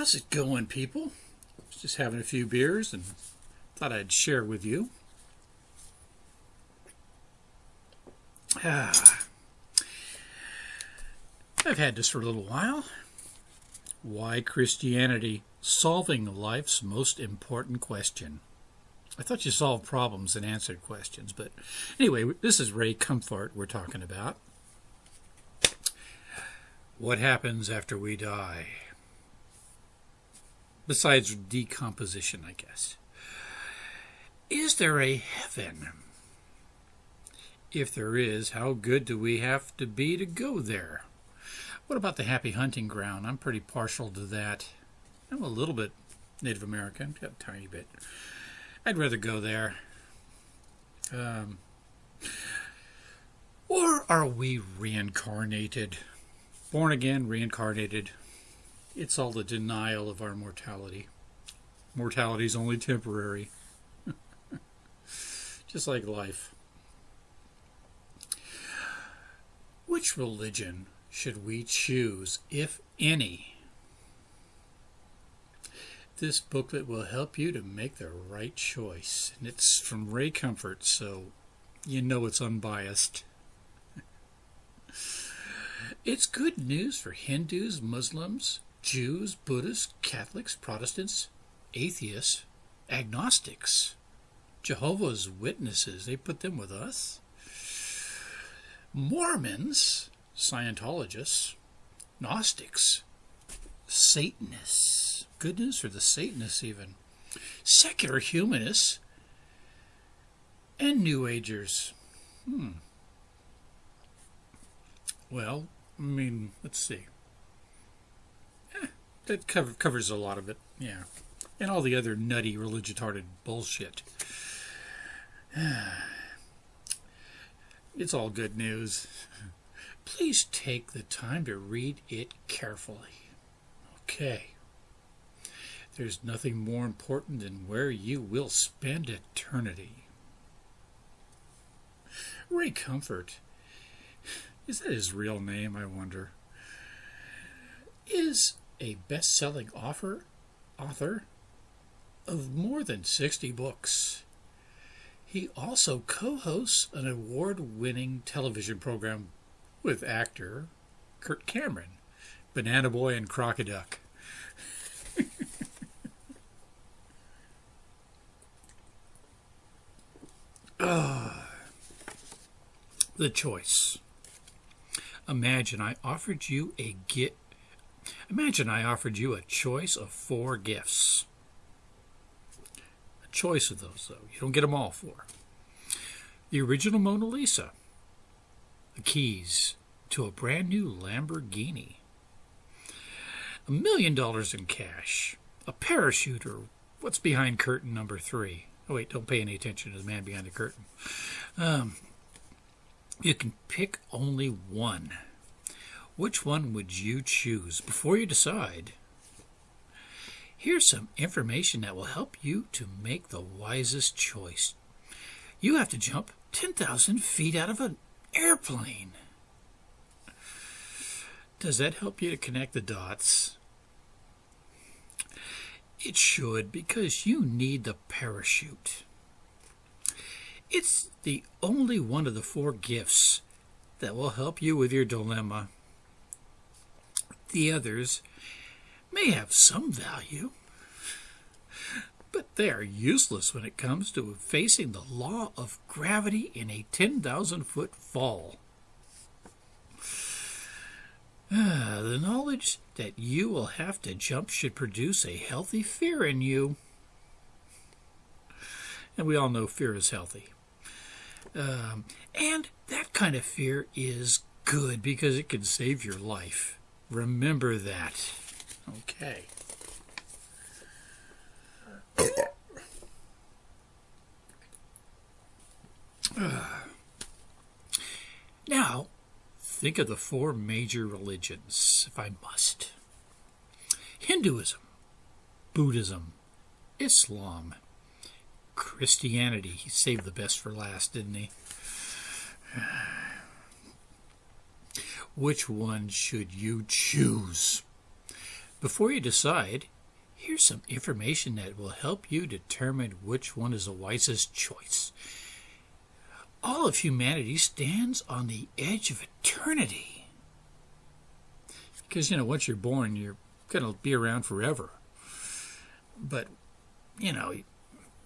How's it going, people? Just having a few beers and thought I'd share with you. Ah, I've had this for a little while. Why Christianity solving life's most important question. I thought you solved problems and answered questions, but anyway, this is Ray Comfort we're talking about. What happens after we die? Besides decomposition, I guess. Is there a heaven? If there is, how good do we have to be to go there? What about the happy hunting ground? I'm pretty partial to that. I'm a little bit Native American, a tiny bit. I'd rather go there. Um, or are we reincarnated? Born again, reincarnated. It's all the denial of our mortality. Mortality is only temporary. Just like life. Which religion should we choose, if any? This booklet will help you to make the right choice. And it's from Ray Comfort, so you know it's unbiased. it's good news for Hindus, Muslims, Jews, Buddhists, Catholics, Protestants, atheists, agnostics, Jehovah's Witnesses. They put them with us. Mormons, Scientologists, Gnostics, Satanists, goodness, or the Satanists, even. Secular humanists and New Agers. Hmm. Well, I mean, let's see. That cover, covers a lot of it, yeah. And all the other nutty, religious-hearted bullshit. It's all good news. Please take the time to read it carefully. Okay. There's nothing more important than where you will spend eternity. Ray Comfort. Is that his real name, I wonder? Is a best selling author, author of more than 60 books. He also co hosts an award winning television program with actor Kirk Cameron, Banana Boy and Crocoduck. uh, the choice. Imagine I offered you a get. Imagine I offered you a choice of four gifts. A choice of those, though. You don't get them all four. The original Mona Lisa, the keys to a brand new Lamborghini, a million dollars in cash, a parachute, or what's behind curtain number three. Oh, wait, don't pay any attention to the man behind the curtain. Um, you can pick only one. Which one would you choose? Before you decide, here's some information that will help you to make the wisest choice. You have to jump 10,000 feet out of an airplane. Does that help you to connect the dots? It should, because you need the parachute. It's the only one of the four gifts that will help you with your dilemma. The others may have some value, but they are useless when it comes to facing the law of gravity in a 10,000 foot fall. Ah, the knowledge that you will have to jump should produce a healthy fear in you. And we all know fear is healthy. Um, and that kind of fear is good because it can save your life. Remember that. Okay. Uh. now, think of the four major religions, if I must Hinduism, Buddhism, Islam, Christianity. He saved the best for last, didn't he? Which one should you choose? Before you decide, here's some information that will help you determine which one is the wisest choice. All of humanity stands on the edge of eternity. Because, you know, once you're born, you're going to be around forever. But, you know,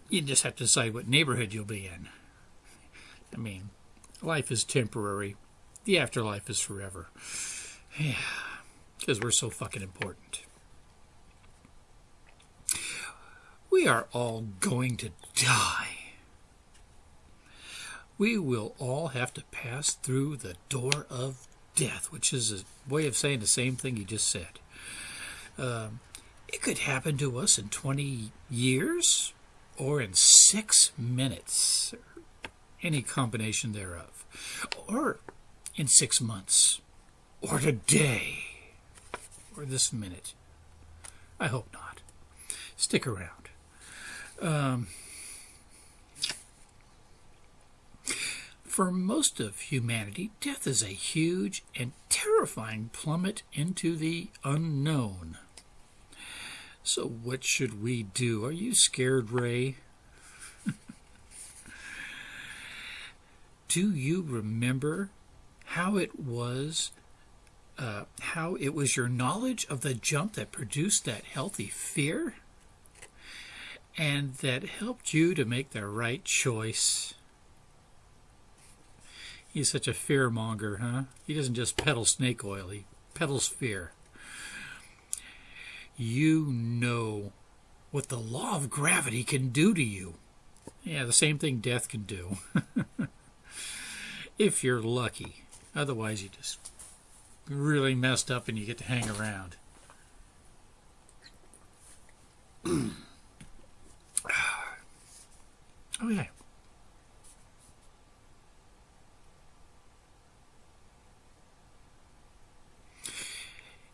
you just have to decide what neighborhood you'll be in. I mean, life is temporary, the afterlife is forever. Yeah, because we're so fucking important. We are all going to die. We will all have to pass through the door of death, which is a way of saying the same thing you just said. Um, it could happen to us in 20 years or in six minutes, any combination thereof, or in six months, or today, or this minute. I hope not. Stick around. Um, for most of humanity, death is a huge and terrifying plummet into the unknown. So, what should we do? Are you scared, Ray? do you remember how it was? Uh, how it was your knowledge of the jump that produced that healthy fear? And that helped you to make the right choice. He's such a fear monger, huh? He doesn't just peddle snake oil, he peddles fear you know what the law of gravity can do to you. Yeah, the same thing death can do. if you're lucky. Otherwise, you just really messed up and you get to hang around. okay.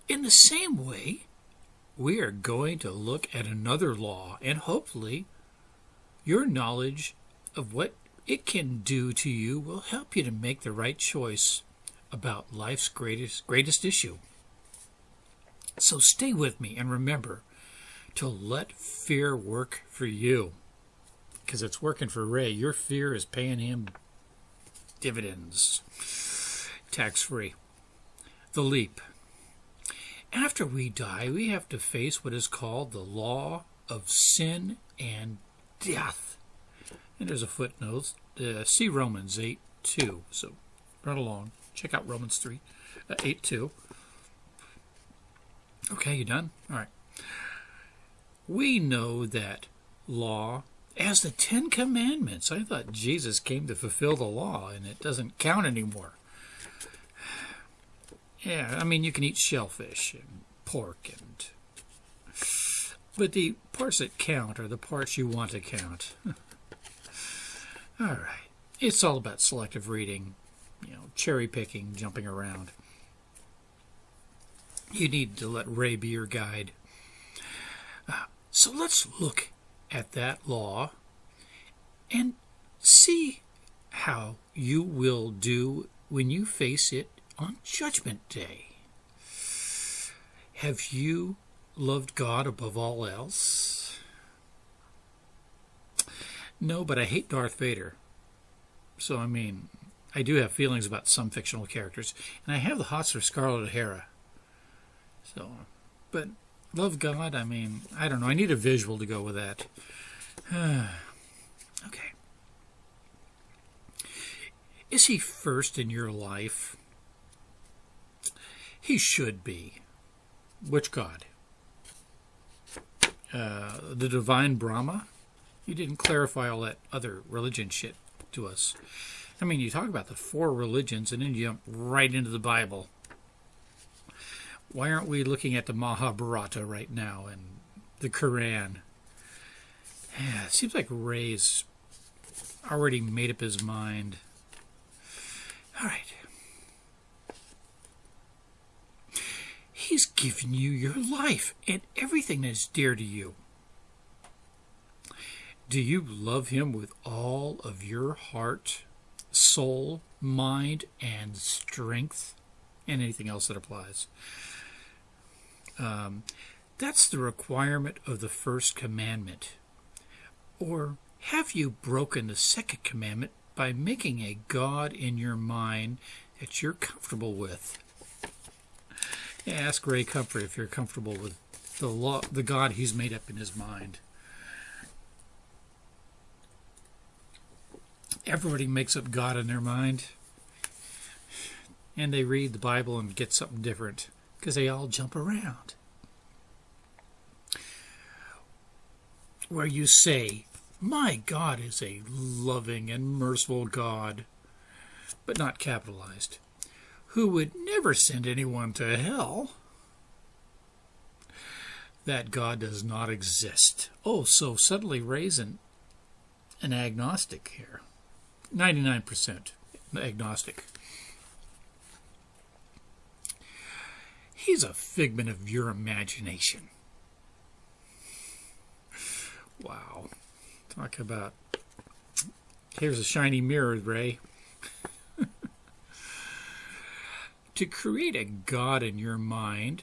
In the same way, we are going to look at another law and hopefully your knowledge of what it can do to you will help you to make the right choice about life's greatest greatest issue. So stay with me and remember to let fear work for you. Because it's working for Ray. Your fear is paying him dividends. Tax free. The leap. After we die, we have to face what is called the law of sin and death. And there's a footnote. Uh, see Romans 8 2. So run along. Check out Romans 3 uh, 8 2. Okay, you done? All right. We know that law as the Ten Commandments. I thought Jesus came to fulfill the law and it doesn't count anymore. Yeah, I mean, you can eat shellfish and pork and. But the parts that count are the parts you want to count. all right. It's all about selective reading, you know, cherry picking, jumping around. You need to let Ray be your guide. Uh, so let's look at that law and see how you will do when you face it on Judgment Day. Have you loved God above all else? No, but I hate Darth Vader. So, I mean, I do have feelings about some fictional characters, and I have the hots for Scarlett O'Hara. So, but love God, I mean, I don't know. I need a visual to go with that. okay. Is he first in your life? He should be. Which God? Uh, the divine Brahma? You didn't clarify all that other religion shit to us. I mean, you talk about the four religions and then you jump right into the Bible. Why aren't we looking at the Mahabharata right now and the Quran? Yeah, it seems like Ray's already made up his mind. All right. He's given you your life and everything that is dear to you. Do you love Him with all of your heart, soul, mind, and strength? And anything else that applies. Um, That's the requirement of the first commandment. Or have you broken the second commandment by making a God in your mind that you're comfortable with? Ask Ray Comfort if you're comfortable with the law, the God he's made up in his mind. Everybody makes up God in their mind, and they read the Bible and get something different because they all jump around. Where you say, My God is a loving and merciful God, but not capitalized, who would never send anyone to hell that God does not exist. Oh, so suddenly Ray's an, an agnostic here. 99% agnostic. He's a figment of your imagination. Wow. Talk about. Here's a shiny mirror, Ray. to create a God in your mind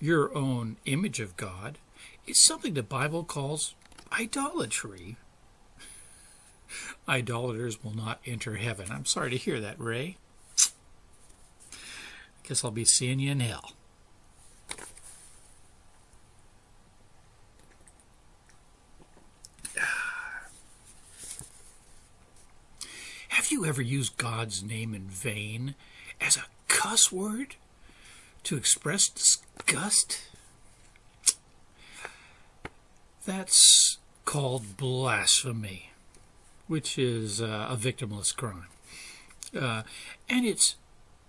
your own image of God is something the Bible calls idolatry. Idolaters will not enter heaven. I'm sorry to hear that, Ray. I Guess I'll be seeing you in hell. Have you ever used God's name in vain as a cuss word? to express disgust? That's called blasphemy, which is uh, a victimless crime. Uh, and it's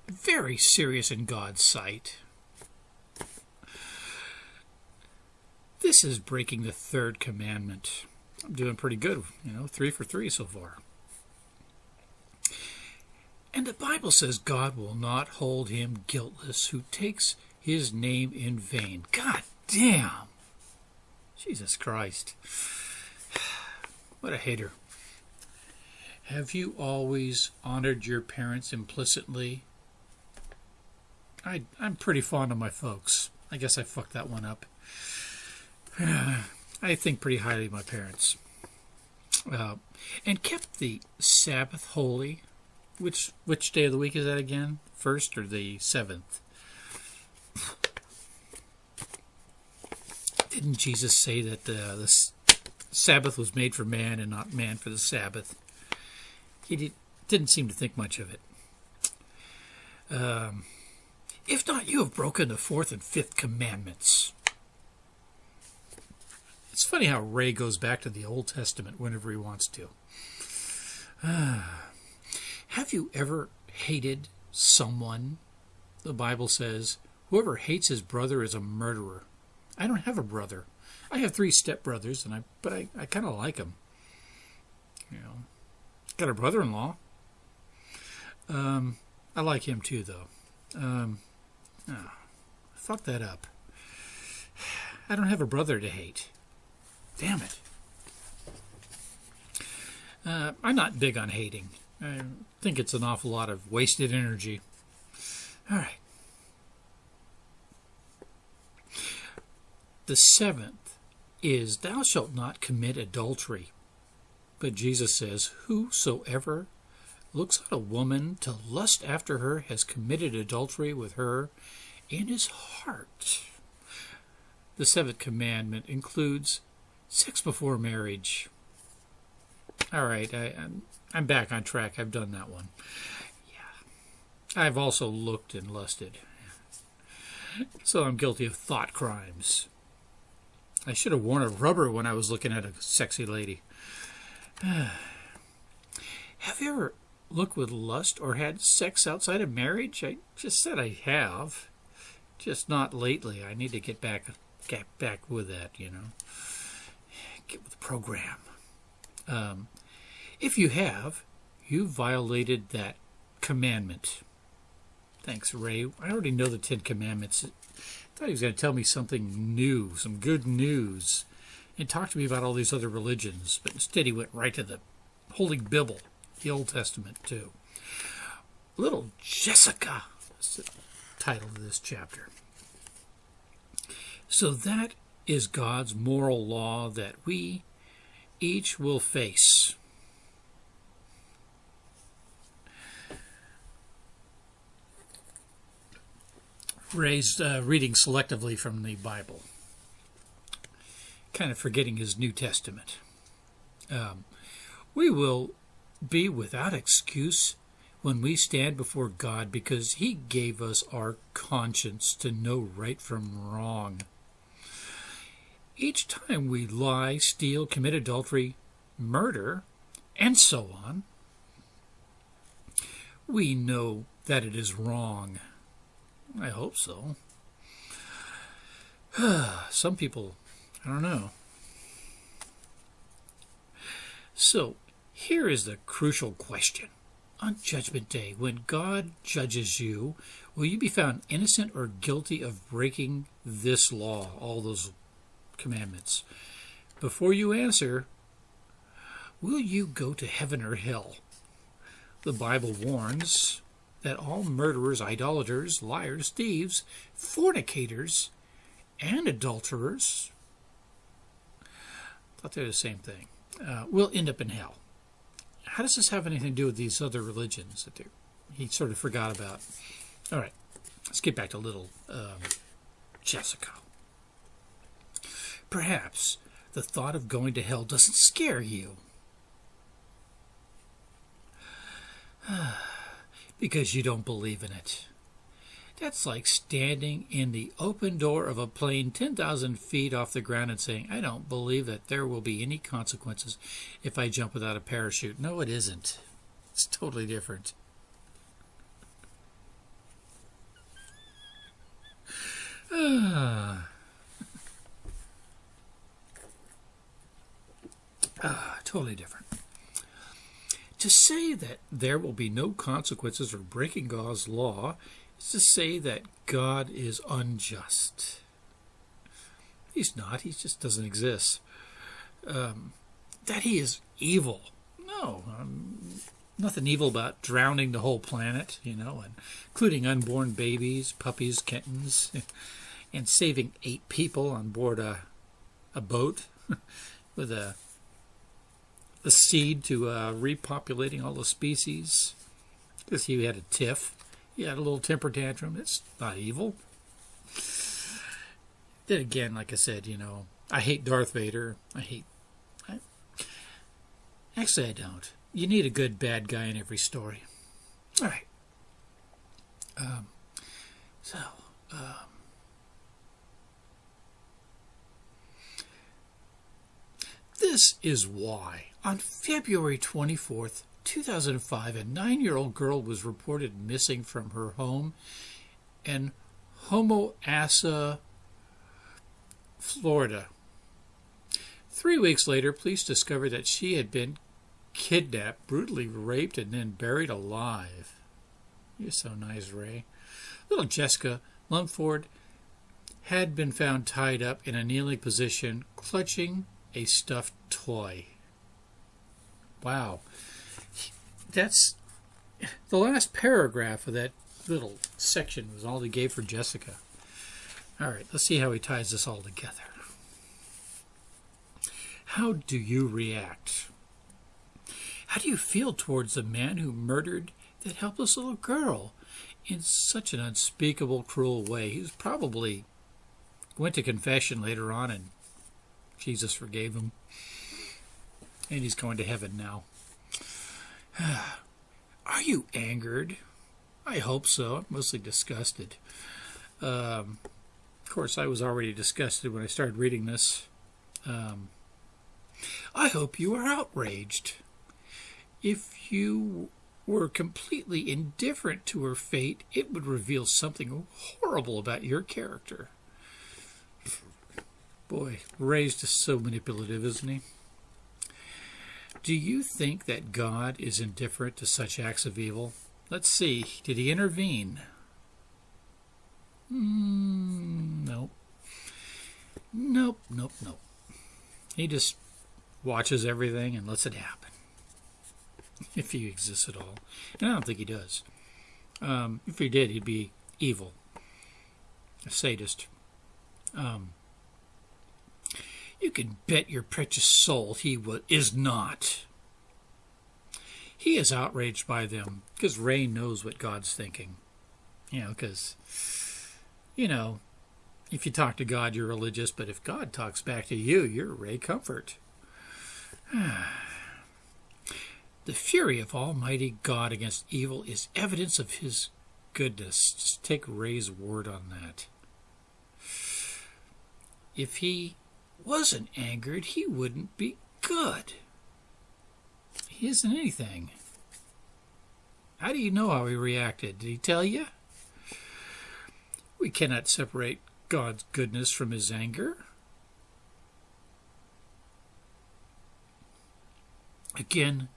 very serious in God's sight. This is breaking the third commandment. I'm doing pretty good, you know, three for three so far. And the Bible says God will not hold him guiltless who takes his name in vain. God damn! Jesus Christ. What a hater. Have you always honored your parents implicitly? I, I'm pretty fond of my folks. I guess I fucked that one up. I think pretty highly of my parents. Uh, and kept the Sabbath holy which which day of the week is that again? First or the seventh? Didn't Jesus say that the, the Sabbath was made for man and not man for the Sabbath? He did, didn't seem to think much of it. Um, if not, you have broken the fourth and fifth commandments. It's funny how Ray goes back to the Old Testament whenever he wants to. Ah. Have you ever hated someone? The Bible says, whoever hates his brother is a murderer. I don't have a brother. I have three stepbrothers, and I but I, I kind of like them. You know, got a brother-in-law. Um, I like him too, though. Um, oh, fuck that up. I don't have a brother to hate. Damn it. Uh, I'm not big on hating. I think it's an awful lot of wasted energy. All right. The seventh is, Thou shalt not commit adultery. But Jesus says, Whosoever looks at a woman to lust after her has committed adultery with her in his heart. The seventh commandment includes sex before marriage. All right, I, I'm I'm back on track. I've done that one. Yeah. I've also looked and lusted. So I'm guilty of thought crimes. I should have worn a rubber when I was looking at a sexy lady. have you ever looked with lust or had sex outside of marriage? I just said I have. Just not lately. I need to get back get back with that, you know. Get with the program. Um, if you have, you violated that commandment. Thanks, Ray. I already know the Ten Commandments. I thought he was going to tell me something new, some good news, and talk to me about all these other religions, but instead he went right to the Holy Bible, the Old Testament, too. Little Jessica is the title of this chapter. So that is God's moral law that we each will face. Raised uh, reading selectively from the Bible, kind of forgetting his New Testament. Um, we will be without excuse when we stand before God because He gave us our conscience to know right from wrong. Each time we lie, steal, commit adultery, murder, and so on, we know that it is wrong. I hope so. Some people, I don't know. So, here is the crucial question. On Judgment Day, when God judges you, will you be found innocent or guilty of breaking this law, all those commandments? Before you answer, will you go to heaven or hell? The Bible warns that all murderers, idolaters, liars, thieves, fornicators, and adulterers, thought they're the same thing, uh, will end up in hell how does this have anything to do with these other religions that he sort of forgot about? All right, let's get back to little um, Jessica. Perhaps the thought of going to hell doesn't scare you. because you don't believe in it. That's like standing in the open door of a plane 10,000 feet off the ground and saying, I don't believe that there will be any consequences if I jump without a parachute. No, it isn't. It's totally different. Ah. ah, totally different. To say that there will be no consequences for breaking God's law is to say that God is unjust. He's not, he just doesn't exist. Um, that he is evil. No, um, nothing evil about drowning the whole planet, you know, and including unborn babies, puppies, kittens, and saving eight people on board a, a boat with a, a seed to uh, repopulating all the species because he had a tiff. He had a little temper tantrum. It's not evil. Then again, like I said, you know, I hate Darth Vader. I hate. I, actually, I don't. You need a good bad guy in every story. All right. Um, so, um, this is why on February 24th, 2005, a nine year old girl was reported missing from her home in Homosassa, Florida. Three weeks later, police discovered that she had been kidnapped, brutally raped, and then buried alive. You're so nice, Ray. Little Jessica Lunsford had been found tied up in a kneeling position, clutching a stuffed toy. Wow that's the last paragraph of that little section was all he gave for Jessica. All right, let's see how he ties this all together. How do you react? How do you feel towards the man who murdered that helpless little girl in such an unspeakable, cruel way? He was probably went to confession later on and Jesus forgave him. And he's going to heaven now. Are you angered? I hope so. I'm Mostly disgusted. Um, of course, I was already disgusted when I started reading this. Um, I hope you are outraged. If you were completely indifferent to her fate, it would reveal something horrible about your character. Boy, raised is so manipulative, isn't he? Do you think that God is indifferent to such acts of evil? Let's see. Did he intervene? Mm, nope. Nope, nope, nope. He just watches everything and lets it happen. If he exists at all. And I don't think he does. Um, if he did, he'd be evil, a sadist. Um, You can bet your precious soul he is not. He is outraged by them because Ray knows what God's thinking. You know, because, you know, if you talk to God, you're religious, but if God talks back to you, you're Ray Comfort. the fury of Almighty God against evil is evidence of his goodness. Just take Ray's word on that. If he wasn't angered, he wouldn't be good. He isn't anything. How do you know how he reacted? Did he tell you? We cannot separate God's goodness from his anger. Again,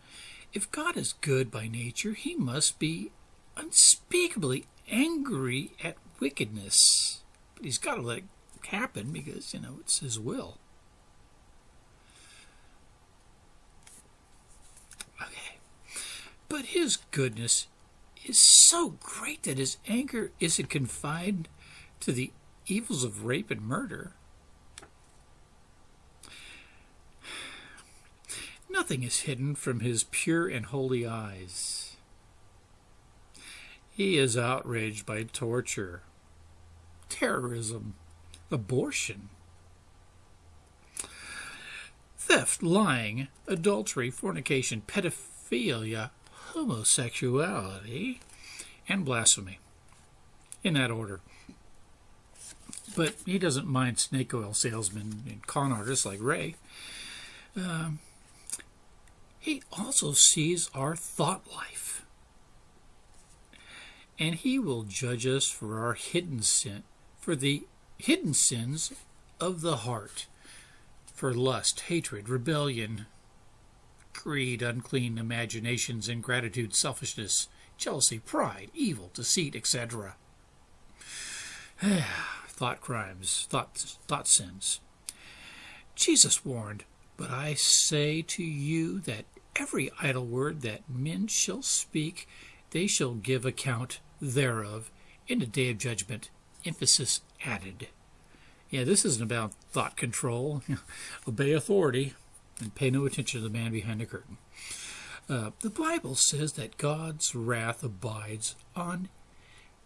if God is good by nature, he must be unspeakably angry at wickedness. But he's got to let happen because, you know, it's his will. Okay. But his goodness is so great that his anger isn't confined to the evils of rape and murder. Nothing is hidden from his pure and holy eyes. He is outraged by torture, terrorism, abortion, theft, lying, adultery, fornication, pedophilia, homosexuality, and blasphemy. In that order. But he doesn't mind snake oil salesmen and con artists like Ray. Um, he also sees our thought life. And he will judge us for our hidden sin, for the hidden sins of the heart, for lust, hatred, rebellion, greed, unclean imaginations, ingratitude, selfishness, jealousy, pride, evil, deceit, etc. thought crimes, thought, thought sins. Jesus warned, But I say to you that every idle word that men shall speak, they shall give account thereof in the day of judgment. Emphasis added. Yeah, this isn't about thought control. Obey authority and pay no attention to the man behind the curtain. Uh, the Bible says that God's wrath abides on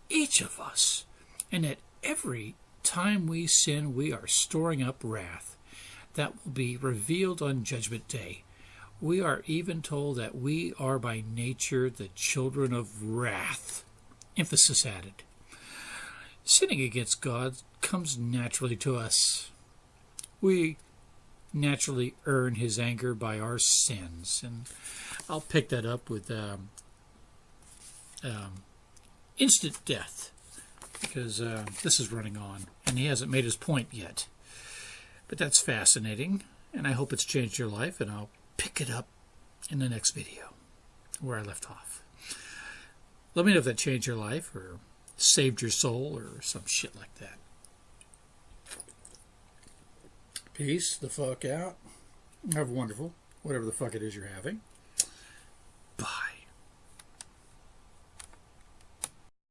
each of us, and that every time we sin, we are storing up wrath that will be revealed on Judgment Day. We are even told that we are by nature the children of wrath. Emphasis added. Sinning against God comes naturally to us. We naturally earn his anger by our sins. And I'll pick that up with um, um, instant death because uh, this is running on and he hasn't made his point yet. But that's fascinating, and I hope it's changed your life, and I'll pick it up in the next video where I left off. Let me know if that changed your life or saved your soul or some shit like that. Peace the fuck out. Have a wonderful, whatever the fuck it is you're having.